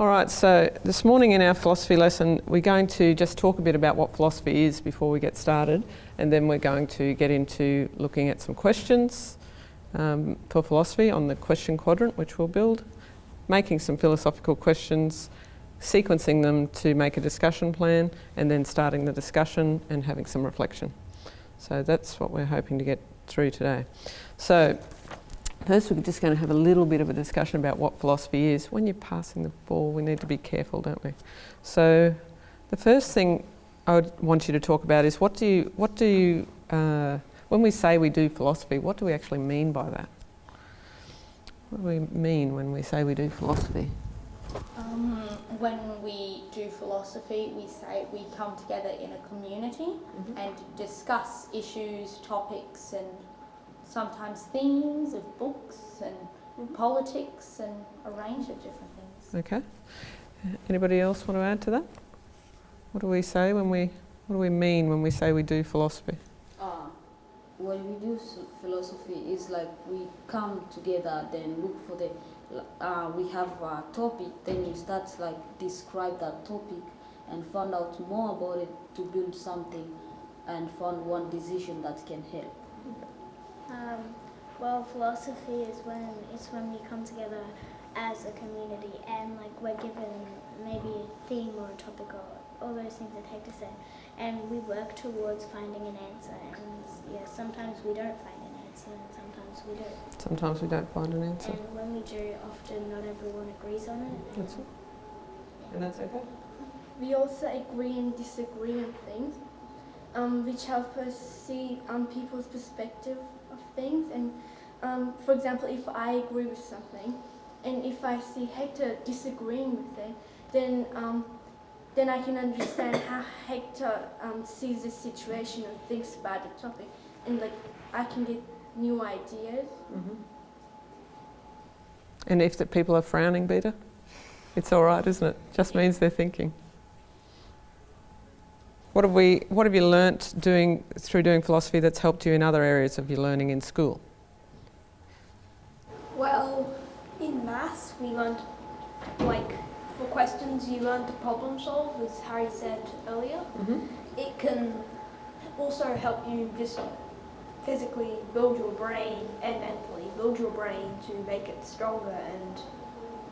All right, so this morning in our philosophy lesson, we're going to just talk a bit about what philosophy is before we get started, and then we're going to get into looking at some questions um, for philosophy on the question quadrant, which we'll build, making some philosophical questions, sequencing them to make a discussion plan, and then starting the discussion and having some reflection. So that's what we're hoping to get through today. So First, we're just going to have a little bit of a discussion about what philosophy is. When you're passing the ball, we need to be careful, don't we? So, the first thing I would want you to talk about is what do you, what do you, uh, when we say we do philosophy, what do we actually mean by that? What do we mean when we say we do philosophy? Um, when we do philosophy, we say we come together in a community mm-hmm. and discuss issues, topics, and sometimes themes of books and mm-hmm. politics and a range of different things. Okay. Anybody else want to add to that? What do we say when we, what do we mean when we say we do philosophy? Uh, when we do philosophy is like we come together then look for the, uh, we have a topic then you start like describe that topic and find out more about it to build something and find one decision that can help. Um, well, philosophy is when it's when we come together as a community and like we're given maybe a theme or a topic or all those things that take us in, and we work towards finding an answer. And yeah, sometimes we don't find an answer, and sometimes we do. Sometimes we don't find an answer. And when we do, often not everyone agrees on it. That's it. And that's okay. We also agree and disagree on things, um, which help us see um, people's perspective things. And um, for example, if I agree with something, and if I see Hector disagreeing with it, then um, then I can understand how Hector um, sees the situation or thinks about the topic, and like I can get new ideas. Mm -hmm. And if the people are frowning, Beta, it's all right, isn't it? Just means they're thinking. What have, we, what have you learnt doing, through doing philosophy that's helped you in other areas of your learning in school? Well, in maths we learned, like, for questions you learn to problem solve, as Harry said earlier. Mm -hmm. It can also help you just physically build your brain and mentally build your brain to make it stronger and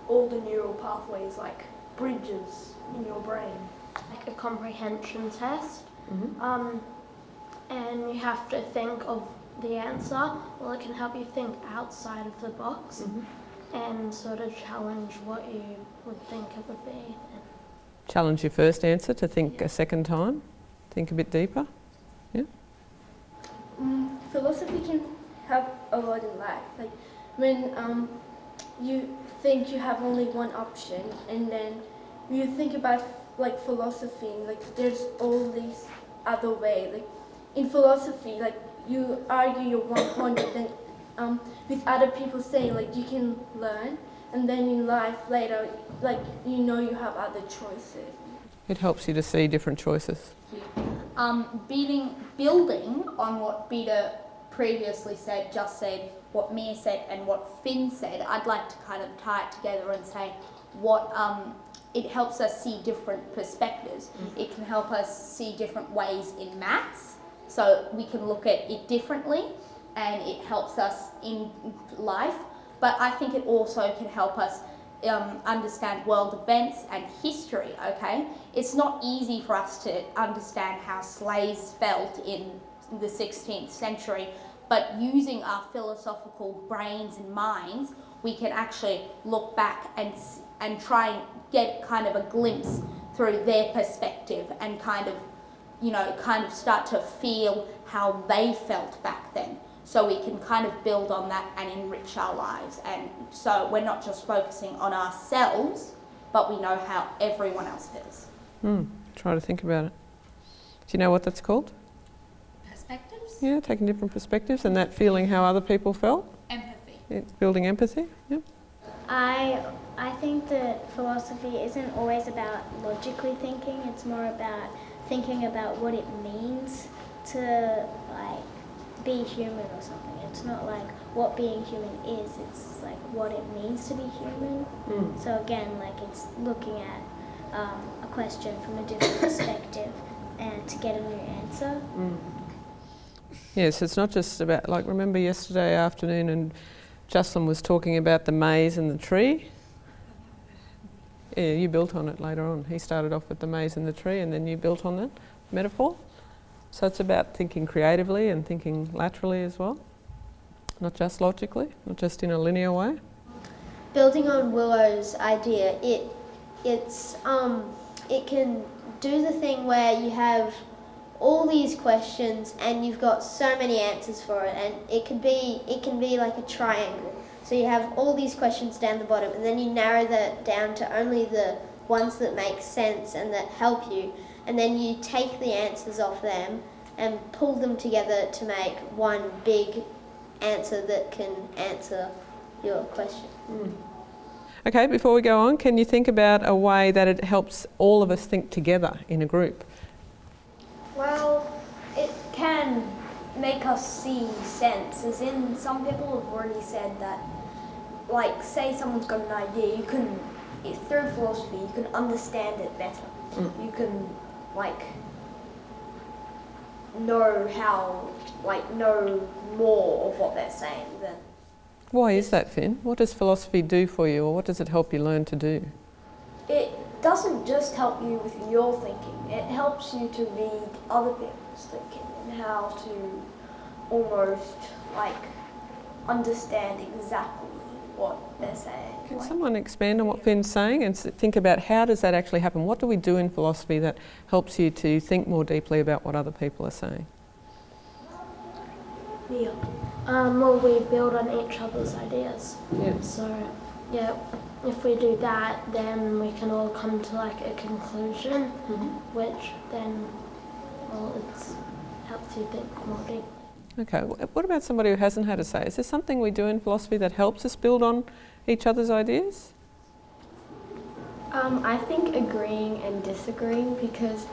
all the neural pathways like bridges in your brain like a comprehension test. Mm-hmm. Um, and you have to think of the answer. Well, it can help you think outside of the box mm-hmm. and sort of challenge what you would think it would be. Challenge your first answer to think yeah. a second time, think a bit deeper. Yeah. Mm, philosophy can help a lot in life. Like when um, you think you have only one option, and then you think about like philosophy, like there's all these other way. Like in philosophy, like you argue your one point, but then um, with other people saying like you can learn, and then in life later, like you know you have other choices. It helps you to see different choices. Um, beating, building on what Beta previously said, just said, what Mia said, and what Finn said, I'd like to kind of tie it together and say what um, it helps us see different perspectives. Mm. It can help us see different ways in maths, so we can look at it differently, and it helps us in life. But I think it also can help us um, understand world events and history, okay? It's not easy for us to understand how slaves felt in the 16th century, but using our philosophical brains and minds, we can actually look back and, and try and get kind of a glimpse through their perspective and kind of, you know, kind of start to feel how they felt back then. So we can kind of build on that and enrich our lives. And so we're not just focusing on ourselves, but we know how everyone else feels. Hmm. Try to think about it. Do you know what that's called? Perspectives? Yeah, taking different perspectives and that feeling how other people felt. Empathy. Yeah, building empathy, yeah. I I think that philosophy isn't always about logically thinking. It's more about thinking about what it means to like be human or something. It's not like what being human is, it's like what it means to be human. Mm. So again, like it's looking at um, a question from a different perspective and to get a new answer. Yes, it's not just about, like, remember yesterday afternoon and Jocelyn was talking about the maze and the tree? Yeah, you built on it later on. He started off with the maze and the tree and then you built on that metaphor. So it's about thinking creatively and thinking laterally as well, not just logically, not just in a linear way. building on Willow's idea, it it's um it can do the thing where you have all these questions and you've got so many answers for it and it could be it can be like a triangle. So you have all these questions down the bottom and then you narrow that down to only the ones that make sense and that help you and then you take the answers off them and pull them together to make one big answer that can answer your question. Mm. Okay, before we go on, can you think about a way that it helps all of us think together in a group? Well, it can make us see sense, as in some people have already said that, like, say someone's got an idea, you can, through philosophy, you can understand it better. Mm. You can, like, know how, like, know more of what they're saying than. Why is that, Finn? What does philosophy do for you or what does it help you learn to do? It doesn't just help you with your thinking, it helps you to read other people's thinking and how to almost like understand exactly what they're saying. Can Like, someone expand on what Finn's saying and think about how does that actually happen? What do we do in philosophy that helps you to think more deeply about what other people are saying? Yeah. Um, well, we build on each other's ideas. Yeah. So, yeah, if we do that, then we can all come to like a conclusion, which then, well, it helps you think more deeply. Okay, what about somebody who hasn't had a say? Is there something we do in philosophy that helps us build on each other's ideas? Um, I think agreeing and disagreeing because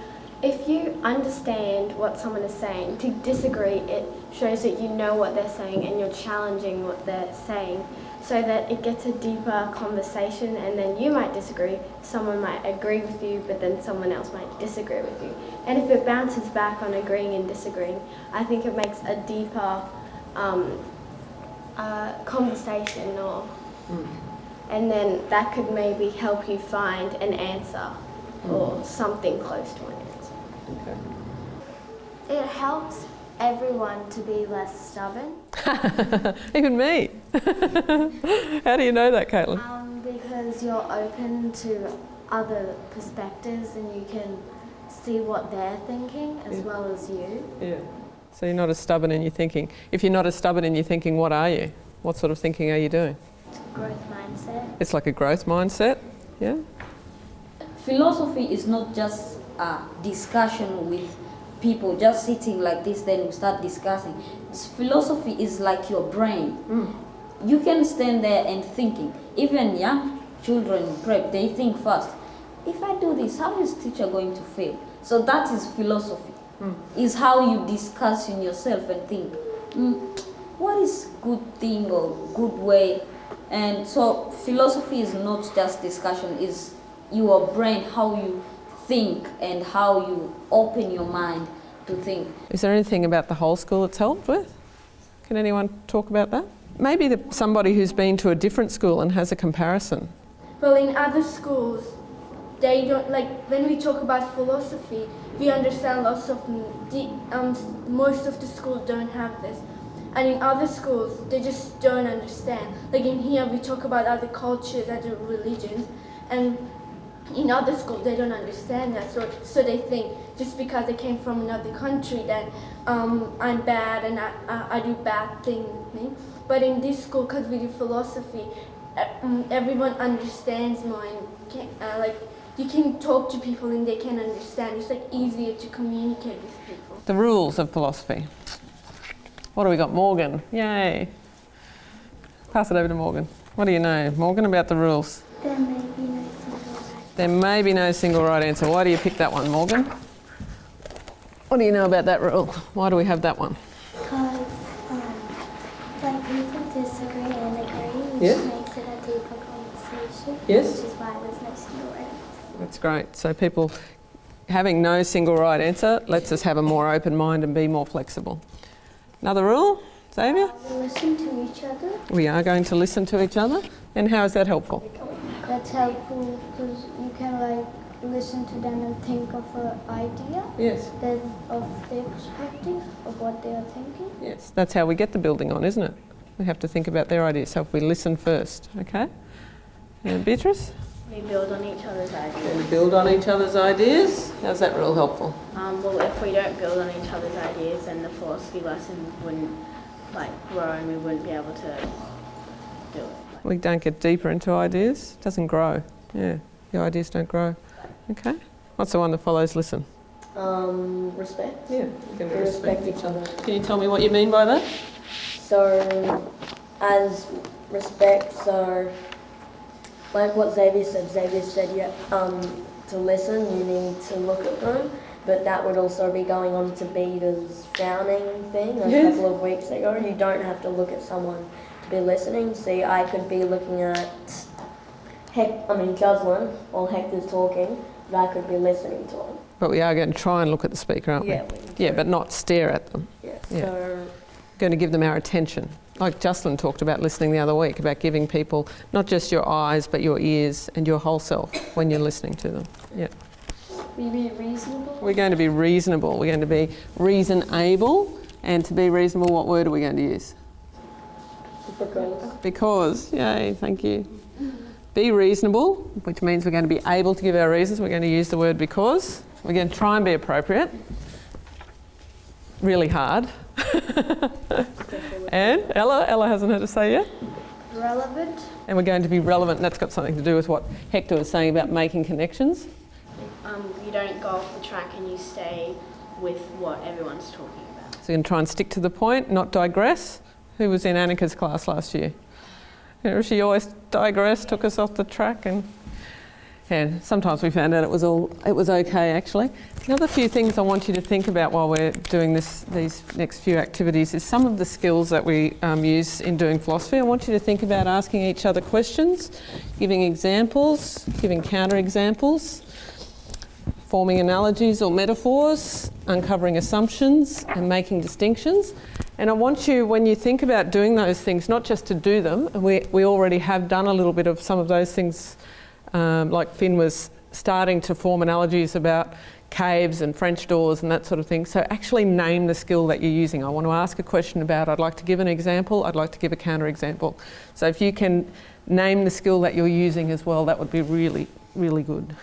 if you understand what someone is saying, to disagree, it shows that you know what they're saying and you're challenging what they're saying so that it gets a deeper conversation and then you might disagree, someone might agree with you, but then someone else might disagree with you. And if it bounces back on agreeing and disagreeing, I think it makes a deeper um, uh, conversation or and then that could maybe help you find an answer or something close to an answer. It helps everyone to be less stubborn Even me. How do you know that, Caitlin? um, because you're open to other perspectives and you can see what they're thinking as Yeah. well as you. Yeah. So you're not as stubborn in your thinking. If you're not as stubborn in your thinking, what are you? What sort of thinking are you doing? Growth mindset. It's like a growth mindset. Yeah. Philosophy is not just a discussion with people just sitting like this, then we start discussing. Philosophy is like your brain. You can stand there and thinking. Even young children in prep, they think first. If I do this, how is teacher going to feel? So that is philosophy. Is how you discuss in yourself and think, "Hmm, what is good thing or good way? And so philosophy is not just discussion, is your brain, how you think and how you open your mind to think. Is there anything about the whole school it's helped with? Can anyone talk about that? Maybe the, somebody who's been to a different school and has a comparison. Well, in other schools, they don't like when we talk about philosophy. We understand lots of the um, most of the schools don't have this, and in other schools they just don't understand. Like in here, we talk about other cultures, other religions, and in other schools they don't understand that. So so they think just because I came from another country that um, I'm bad and I, I, I do bad things. But in this school, because we do philosophy, uh, mm, everyone understands more and can, uh, like you can talk to people and they can understand. It's like easier to communicate with people. The rules of philosophy. What do we got? Morgan. Yay. Pass it over to Morgan. What do you know, Morgan, about the rules? There may be no single right. There may be no single right answer. Why do you pick that one, Morgan? What do you know about that rule? Why do we have that one? Because um, like people disagree and agree, which yeah. makes it a deeper conversation. Yes. Which is why. That's great. So people having no single right answer lets us have a more open mind and be more flexible. Another rule, Xavier? Uh, listen to each other. We are going to listen to each other. And how is that helpful? That's helpful because you can like listen to them and think of an idea Yes. then of their perspective of what they are thinking. Yes. That's how we get the building on, isn't it? We have to think about their ideas. So if we listen first, okay? And Beatrice? We build on each other's ideas. We build on each other's ideas. How's that real helpful? Um, well, if we don't build on each other's ideas, then the philosophy lesson wouldn't like grow, and we wouldn't be able to do it. We don't get deeper into ideas. It doesn't grow. Yeah. The ideas don't grow. Okay. What's the one that follows listen? Um, respect. Yeah. Going We respect each other. Can you tell me what you mean by that? So, as respect, so like what Xavier said, Xavier said yeah, um, to listen, you need to look at them. But that would also be going on to Beta's frowning thing a Yes. couple of weeks ago. You don't have to look at someone to be listening. See, I could be looking at Hec- I mean Jocelyn while Hector's talking, but I could be listening to him. But we are going to try and look at the speaker, aren't Yeah, we? we- Yeah, but not stare at them. Yeah. Yeah. So Going to give them our attention. Like Jocelyn talked about listening the other week, about giving people not just your eyes, but your ears and your whole self when you're listening to them. Yeah. We be reasonable. We're going to be reasonable. We're going to be reason able. And to be reasonable, what word are we going to use? because Because, yay, thank you. Be reasonable, which means we're going to be able to give our reasons. We're going to use the word because. We're going to try and be appropriate. Really hard. and Ella, Ella hasn't heard us say yet. Relevant. And we're going to be relevant. And that's got something to do with what Hector was saying about making connections. Um, you don't go off the track and you stay with what everyone's talking about. So we're going to try and stick to the point, not digress. Who was in Annika's class last year? You know, she always digressed, took us off the track, and sometimes we found out it was all it was okay actually. Another few things I want you to think about while we're doing this these next few activities is some of the skills that we um, use in doing philosophy. I want you to think about asking each other questions, giving examples, giving counter examples forming analogies or metaphors, uncovering assumptions, and making distinctions. And I want you, when you think about doing those things, not just to do them, and we, we already have done a little bit of some of those things, um, like Finn was starting to form analogies about caves and French doors and that sort of thing. So actually name the skill that you're using. I want to ask a question about, I'd like to give an example, I'd like to give a counter example. So if you can name the skill that you're using as well, that would be really, really good.